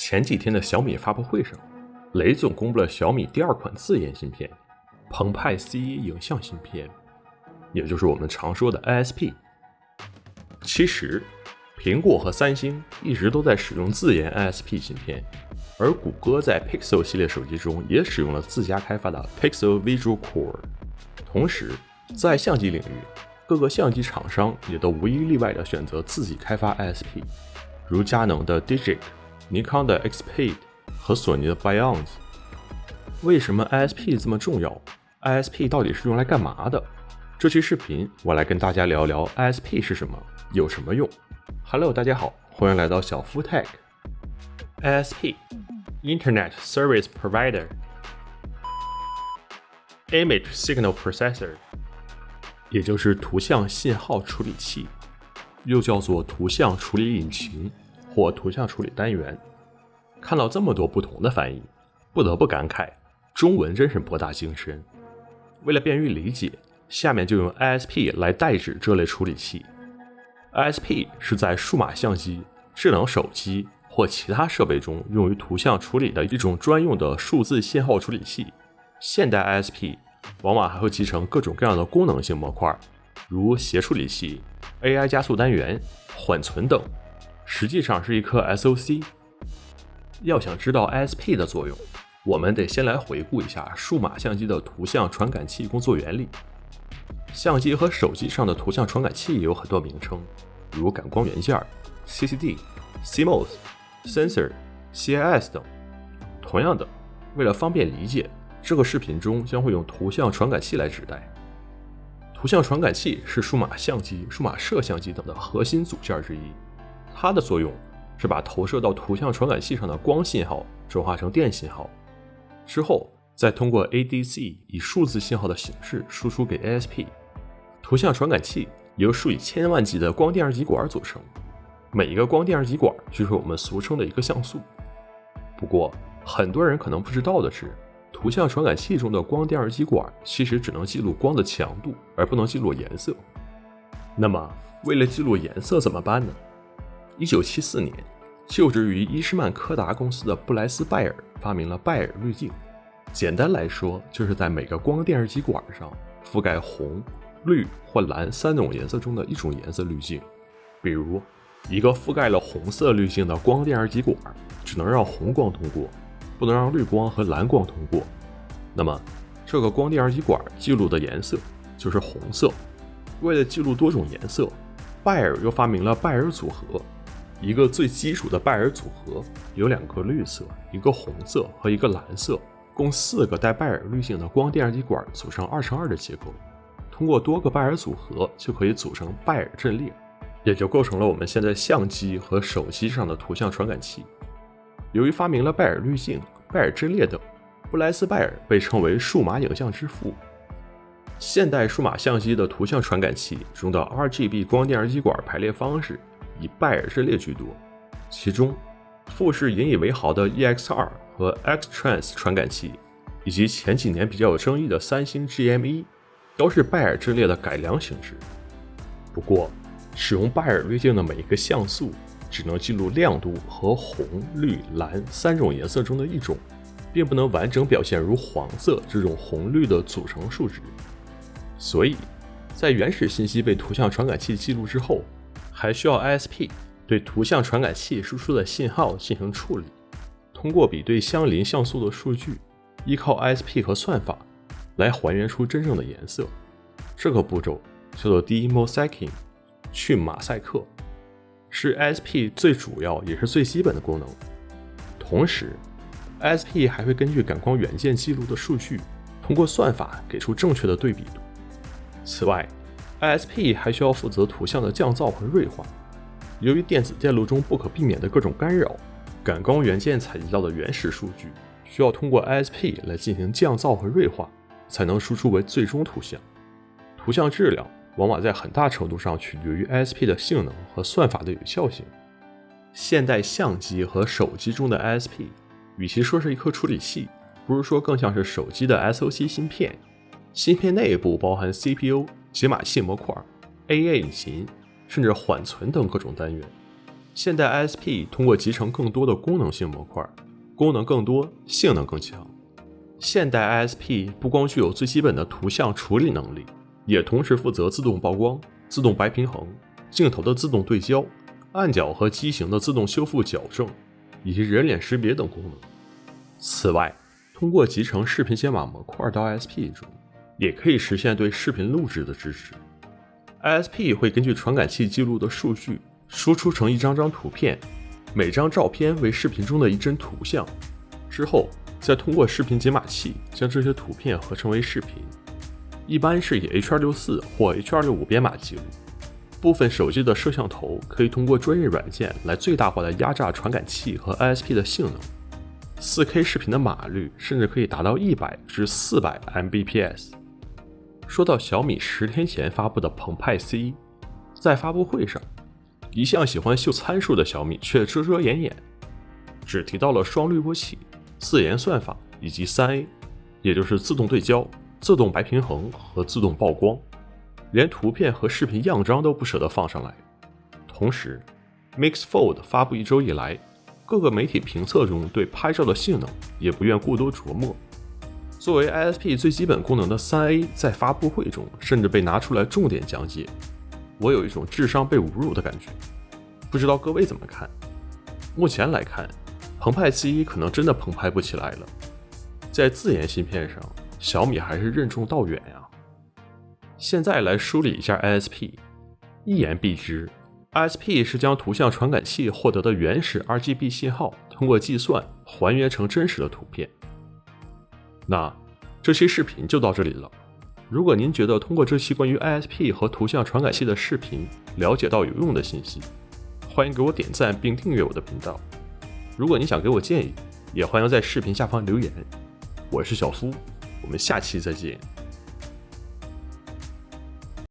前几天的小米发布会上，雷总公布了小米第二款自研芯片——澎湃 C 影像芯片，也就是我们常说的 ISP。其实，苹果和三星一直都在使用自研 ISP 芯片，而谷歌在 Pixel 系列手机中也使用了自家开发的 Pixel Visual Core。同时，在相机领域，各个相机厂商也都无一例外地选择自己开发 ISP，如佳能的 Digic。尼康的 Xpeed 和索尼的 Beyond，为什么 ISP 这么重要？ISP 到底是用来干嘛的？这期视频我来跟大家聊聊 ISP 是什么，有什么用。Hello，大家好，欢迎来到小夫 Tech。ISP，Internet Service Provider，Image Signal Processor，也就是图像信号处理器，又叫做图像处理引擎。或图像处理单元，看到这么多不同的翻译，不得不感慨，中文真是博大精深。为了便于理解，下面就用 ISP 来代指这类处理器。ISP 是在数码相机、智能手机或其他设备中用于图像处理的一种专用的数字信号处理器。现代 ISP 往往还会集成各种各样的功能性模块，如协处理器、AI 加速单元、缓存等。实际上是一颗 SOC。要想知道 ISP 的作用，我们得先来回顾一下数码相机的图像传感器工作原理。相机和手机上的图像传感器有很多名称，如感光元件、CCD、CMOS、Sensor、CIS 等。同样的，为了方便理解，这个视频中将会用图像传感器来指代。图像传感器是数码相机、数码摄像机等的核心组件之一。它的作用是把投射到图像传感器上的光信号转化成电信号，之后再通过 ADC 以数字信号的形式输出给 ISP。图像传感器由数以千万计的光电二极管组成，每一个光电二极管就是我们俗称的一个像素。不过，很多人可能不知道的是，图像传感器中的光电二极管其实只能记录光的强度，而不能记录颜色。那么，为了记录颜色怎么办呢？一九七四年，就职于伊诗曼柯达公司的布莱斯·拜尔发明了拜尔滤镜。简单来说，就是在每个光电二极管上覆盖红、绿或蓝三种颜色中的一种颜色滤镜。比如，一个覆盖了红色滤镜的光电二极管，只能让红光通过，不能让绿光和蓝光通过。那么，这个光电二极管记录的颜色就是红色。为了记录多种颜色，拜尔又发明了拜尔组合。一个最基础的拜耳组合有两个绿色、一个红色和一个蓝色，共四个带拜耳滤镜的光电二极管组成二乘二的结构。通过多个拜耳组合，就可以组成拜耳阵列，也就构成了我们现在相机和手机上的图像传感器。由于发明了拜耳滤镜、拜耳阵列等，布莱斯拜尔被称为数码影像之父。现代数码相机的图像传感器中的 RGB 光电二极管排列方式。以拜耳阵列居多，其中富士引以为豪的 EX2 和 X-Trans 传感器，以及前几年比较有争议的三星 GM1，都是拜耳阵列的改良形式。不过，使用拜耳滤镜的每一个像素只能记录亮度和红、绿、蓝三种颜色中的一种，并不能完整表现如黄色这种红绿的组成数值。所以，在原始信息被图像传感器记录之后，还需要 ISP 对图像传感器输出的信号进行处理，通过比对相邻像素的数据，依靠 ISP 和算法来还原出真正的颜色。这个步骤叫做 demosaicing，去马赛克，是 ISP 最主要也是最基本的功能。同时，ISP 还会根据感光元件记录的数据，通过算法给出正确的对比度。此外，ISP 还需要负责图像的降噪和锐化。由于电子电路中不可避免的各种干扰，感光元件采集到的原始数据需要通过 ISP 来进行降噪和锐化，才能输出为最终图像。图像质量往往在很大程度上取决于 ISP 的性能和算法的有效性。现代相机和手机中的 ISP，与其说是一颗处理器，不如说更像是手机的 SOC 芯片。芯片内部包含 CPU。解码器模块、AI 引擎，甚至缓存等各种单元。现代 ISP 通过集成更多的功能性模块，功能更多，性能更强。现代 ISP 不光具有最基本的图像处理能力，也同时负责自动曝光、自动白平衡、镜头的自动对焦、暗角和畸形的自动修复矫正，以及人脸识别等功能。此外，通过集成视频解码模块到 ISP 中，也可以实现对视频录制的支持。ISP 会根据传感器记录的数据输出成一张张图片，每张照片为视频中的一帧图像，之后再通过视频解码器将这些图片合成为视频，一般是以 H.264 或 H.265 编码记录。部分手机的摄像头可以通过专业软件来最大化的压榨传感器和 ISP 的性能。4K 视频的码率甚至可以达到100至400 Mbps。说到小米十天前发布的澎湃 C，在发布会上，一向喜欢秀参数的小米却遮遮掩掩，只提到了双滤波器、自研算法以及三 A，也就是自动对焦、自动白平衡和自动曝光，连图片和视频样张都不舍得放上来。同时，Mix Fold 发布一周以来，各个媒体评测中对拍照的性能也不愿过多琢磨。作为 ISP 最基本功能的三 A，在发布会中甚至被拿出来重点讲解，我有一种智商被侮辱的感觉。不知道各位怎么看？目前来看，澎湃 C 可能真的澎湃不起来了。在自研芯片上，小米还是任重道远呀。现在来梳理一下 ISP，一言蔽之，ISP 是将图像传感器获得的原始 RGB 信号，通过计算还原成真实的图片。那这期视频就到这里了。如果您觉得通过这期关于 ISP 和图像传感器的视频了解到有用的信息，欢迎给我点赞并订阅我的频道。如果你想给我建议，也欢迎在视频下方留言。我是小苏，我们下期再见。